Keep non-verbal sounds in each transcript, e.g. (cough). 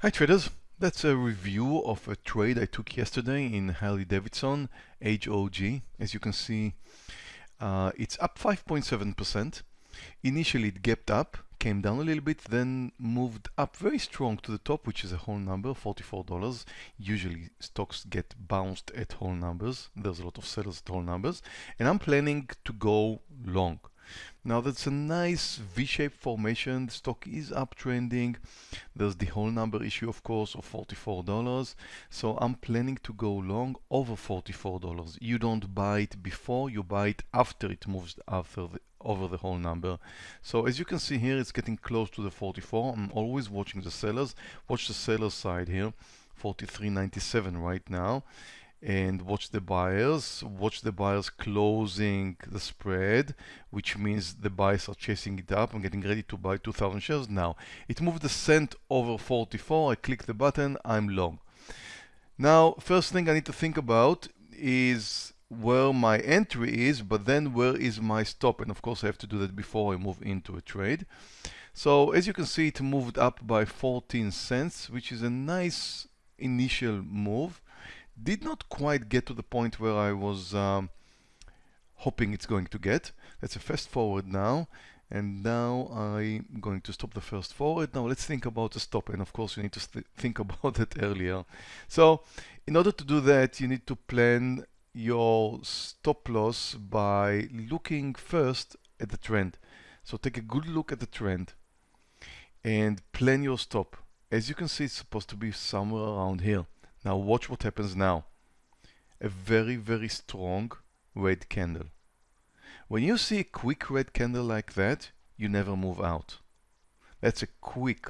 Hi traders, that's a review of a trade I took yesterday in Harley Davidson HOG. As you can see, uh, it's up 5.7%. Initially it gapped up, came down a little bit, then moved up very strong to the top, which is a whole number, $44. Usually stocks get bounced at whole numbers. There's a lot of sellers at whole numbers. And I'm planning to go long. Now that's a nice V-shaped formation. The stock is uptrending. There's the whole number issue, of course, of $44. So I'm planning to go long over $44. You don't buy it before, you buy it after it moves after the, over the whole number. So as you can see here, it's getting close to the 44. I'm always watching the sellers. Watch the seller side here, 43.97 right now and watch the buyers watch the buyers closing the spread which means the buyers are chasing it up and getting ready to buy 2000 shares. Now it moved the cent over 44 I click the button I'm long. Now first thing I need to think about is where my entry is but then where is my stop? And of course I have to do that before I move into a trade. So as you can see it moved up by 14 cents which is a nice initial move did not quite get to the point where I was um, hoping it's going to get. Let's a fast forward now. And now I'm going to stop the first forward. Now let's think about the stop. And of course, you need to th think (laughs) about that earlier. So in order to do that, you need to plan your stop loss by looking first at the trend. So take a good look at the trend and plan your stop. As you can see, it's supposed to be somewhere around here. Now watch what happens now. A very, very strong red candle. When you see a quick red candle like that, you never move out. That's a quick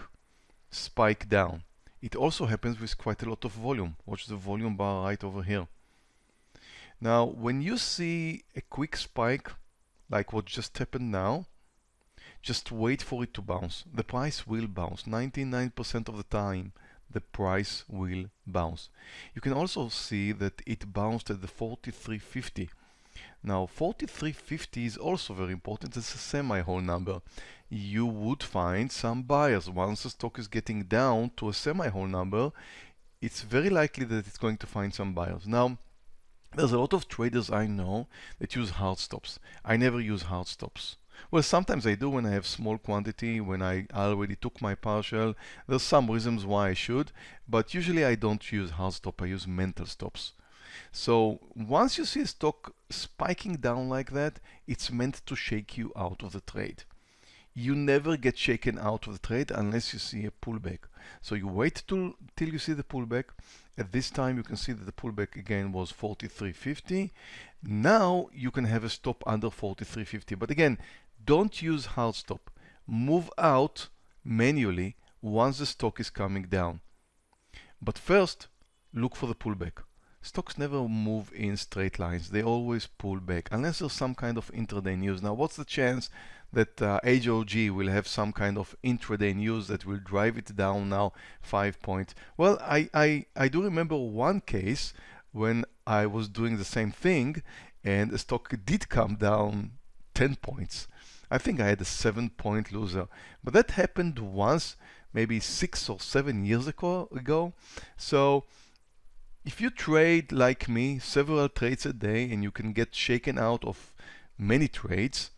spike down. It also happens with quite a lot of volume. Watch the volume bar right over here. Now, when you see a quick spike, like what just happened now, just wait for it to bounce. The price will bounce 99% of the time the price will bounce. You can also see that it bounced at the 43.50. Now 43.50 is also very important, it's a semi-whole number. You would find some buyers. Once the stock is getting down to a semi-whole number, it's very likely that it's going to find some buyers. Now, there's a lot of traders I know that use hard stops. I never use hard stops. Well, sometimes I do when I have small quantity, when I already took my partial. There's some reasons why I should, but usually I don't use hard stop, I use mental stops. So once you see a stock spiking down like that, it's meant to shake you out of the trade. You never get shaken out of the trade unless you see a pullback. So you wait till, till you see the pullback. At this time, you can see that the pullback again was 43.50. Now you can have a stop under 43.50. But again, don't use hard stop. Move out manually once the stock is coming down. But first, look for the pullback. Stocks never move in straight lines. They always pull back unless there's some kind of intraday news. Now, what's the chance that uh, HOG will have some kind of intraday news that will drive it down now five points? Well, I, I, I do remember one case when I was doing the same thing and the stock did come down 10 points. I think I had a seven point loser. But that happened once, maybe six or seven years ago. ago. So if you trade like me, several trades a day, and you can get shaken out of many trades,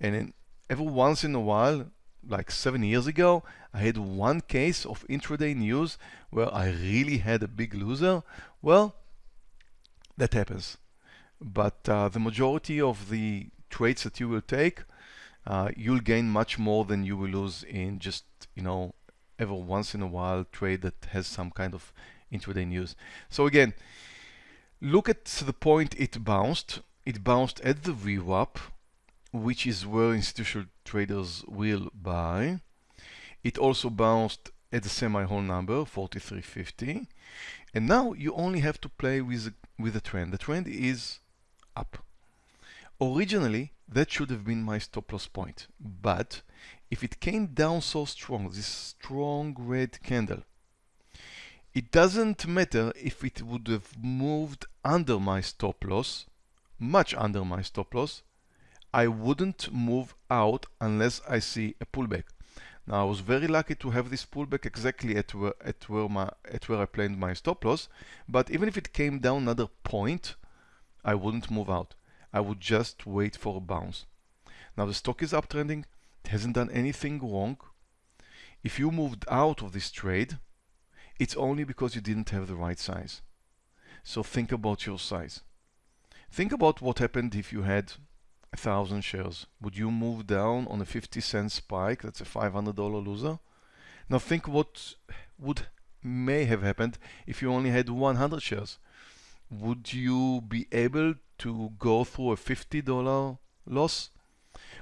and then every once in a while, like seven years ago, I had one case of intraday news where I really had a big loser. Well, that happens. But uh, the majority of the trades that you will take uh, you'll gain much more than you will lose in just, you know, ever once in a while trade that has some kind of intraday news. So again, look at the point it bounced. It bounced at the VWAP, which is where institutional traders will buy. It also bounced at the semi-whole number, 4350. And now you only have to play with, with the trend. The trend is up. Originally, that should have been my stop loss point. But if it came down so strong, this strong red candle, it doesn't matter if it would have moved under my stop loss, much under my stop loss, I wouldn't move out unless I see a pullback. Now I was very lucky to have this pullback exactly at where, at where, my, at where I planned my stop loss. But even if it came down another point, I wouldn't move out. I would just wait for a bounce. Now the stock is uptrending. It hasn't done anything wrong. If you moved out of this trade, it's only because you didn't have the right size. So think about your size. Think about what happened if you had a thousand shares. Would you move down on a 50 cent spike? That's a $500 loser. Now think what would may have happened if you only had 100 shares. Would you be able to go through a $50 loss?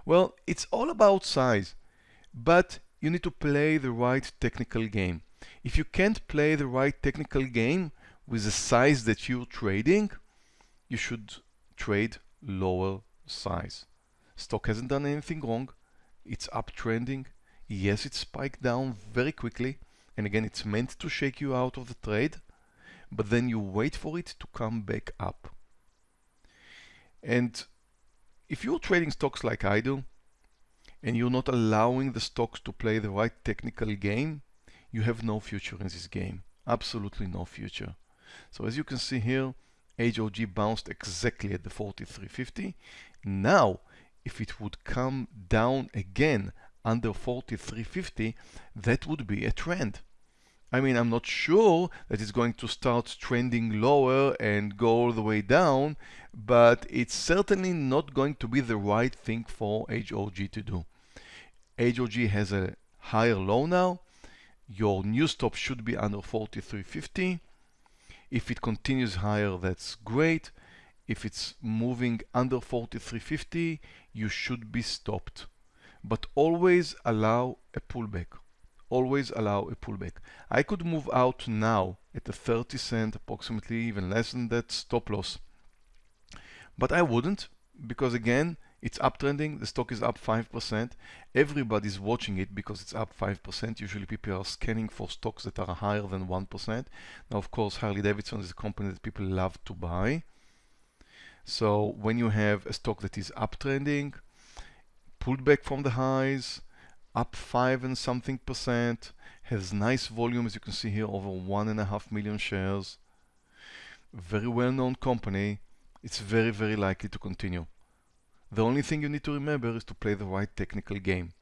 Well, it's all about size, but you need to play the right technical game. If you can't play the right technical game with the size that you're trading, you should trade lower size. Stock hasn't done anything wrong. It's uptrending. Yes, it spiked down very quickly. And again, it's meant to shake you out of the trade, but then you wait for it to come back up. And if you're trading stocks like I do, and you're not allowing the stocks to play the right technical game, you have no future in this game. Absolutely no future. So as you can see here, HOG bounced exactly at the 43.50. Now, if it would come down again under 43.50, that would be a trend. I mean, I'm not sure that it's going to start trending lower and go all the way down, but it's certainly not going to be the right thing for HOG to do. HOG has a higher low now. Your new stop should be under 43.50. If it continues higher, that's great. If it's moving under 43.50, you should be stopped. But always allow a pullback. Always allow a pullback. I could move out now at a 30 cent, approximately even less than that stop loss. But I wouldn't because again, it's uptrending, the stock is up 5%. Everybody's watching it because it's up 5%. Usually people are scanning for stocks that are higher than 1%. Now, of course, Harley Davidson is a company that people love to buy. So when you have a stock that is uptrending, pulled back from the highs, up 5 and something percent, has nice volume, as you can see here, over 1.5 million shares. Very well-known company. It's very, very likely to continue. The only thing you need to remember is to play the right technical game.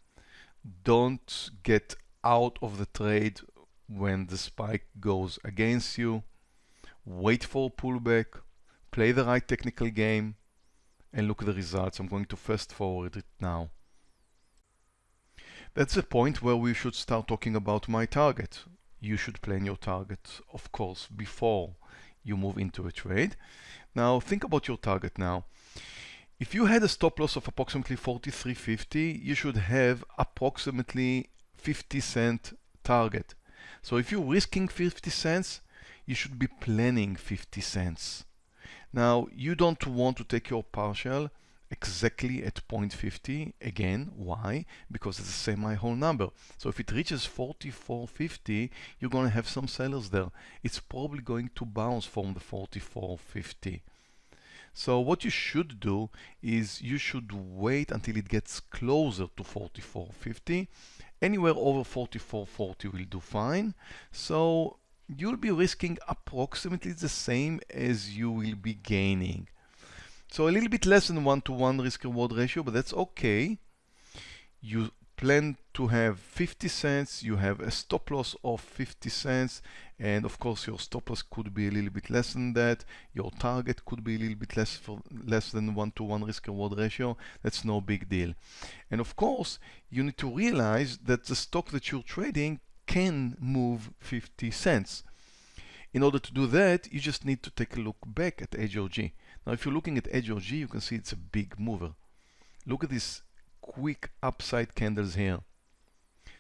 Don't get out of the trade when the spike goes against you. Wait for a pullback, play the right technical game, and look at the results. I'm going to fast forward it now. That's the point where we should start talking about my target. You should plan your target, of course, before you move into a trade. Now think about your target now. If you had a stop loss of approximately 43.50, you should have approximately 50 cent target. So if you're risking 50 cents, you should be planning 50 cents. Now, you don't want to take your partial exactly at 0.50 again why because it's a semi whole number so if it reaches 44.50 you're going to have some sellers there it's probably going to bounce from the 44.50 so what you should do is you should wait until it gets closer to 44.50. Anywhere over 44.40 will do fine. So you'll be risking approximately the same as you will be gaining. So a little bit less than one-to-one -one risk reward ratio, but that's okay. You plan to have 50 cents, you have a stop loss of 50 cents, and of course your stop loss could be a little bit less than that. Your target could be a little bit less for less than one to one risk reward ratio. That's no big deal. And of course, you need to realize that the stock that you're trading can move 50 cents. In order to do that, you just need to take a look back at HOG. Now, if you're looking at HOG, you can see it's a big mover. Look at this quick upside candles here.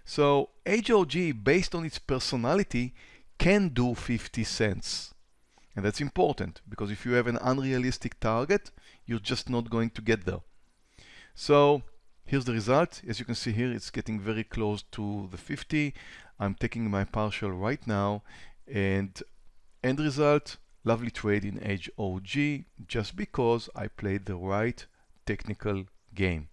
So HOG, based on its personality, can do 50 cents. And that's important because if you have an unrealistic target, you're just not going to get there. So here's the result. As you can see here, it's getting very close to the 50. I'm taking my partial right now and end result, lovely trade in HOG just because I played the right technical game.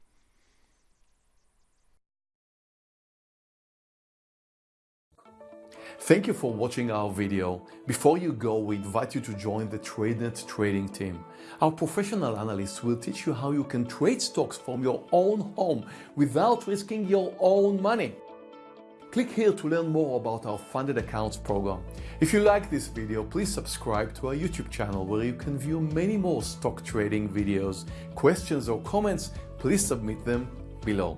Thank you for watching our video. Before you go, we invite you to join the TradeNet trading team. Our professional analysts will teach you how you can trade stocks from your own home without risking your own money. Click here to learn more about our funded accounts program. If you like this video, please subscribe to our YouTube channel where you can view many more stock trading videos. Questions or comments, please submit them below.